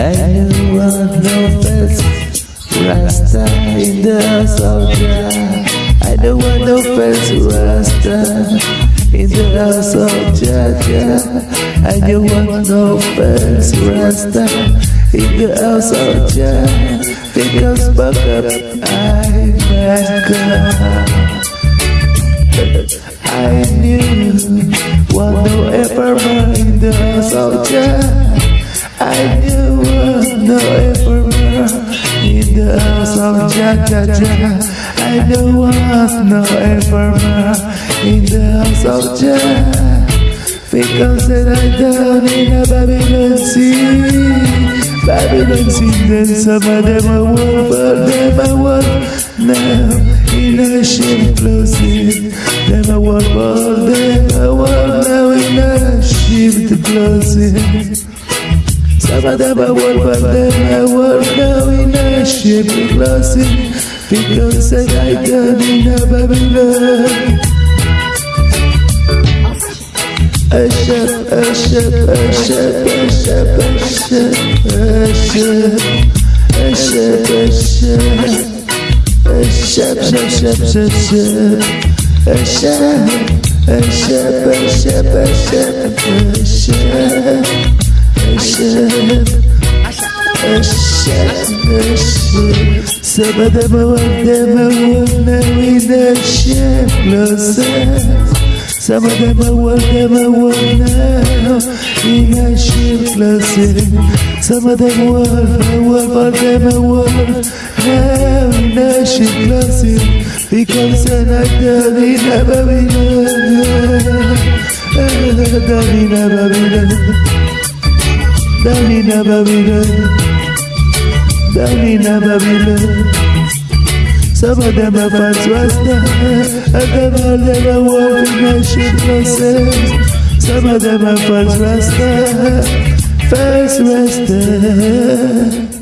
Anyone no best Rasta in the soldier I don't want no best Rasta in the house of soldier I don't want no best Rasta in the house of soldier Because fuck up I back up I knew what no ever mind the house of soldier. I knew the emperor in the house of Jajaja. I don't want no emperor in the house of Jah. Because that I down in a Babylon sea. Babylon sea, then some of them I want, but them I want now. In a ship closing, them I want, but them I want now in a ship closing. Because that I down in a Babylon Ashap, ashap, ashap, ashap, ashap, ashap, ashap, ashap, ashap, ashap, ashap, ashap, ashap, ashap, ashap, ashap, ashap, some of them الشاب الشاب الشاب سبدا مودة مودة وده الشاب لو سبدا مودة مودة وده الشاب لو سبدا مودة مودة وده ناشد لاسي في كل سنة دارينا بابينا دارينا بابينا never be loved. Daddy never be. Some of them are fans rasta, and them all never walk in shit. Some of them are fans rasta, first rasta.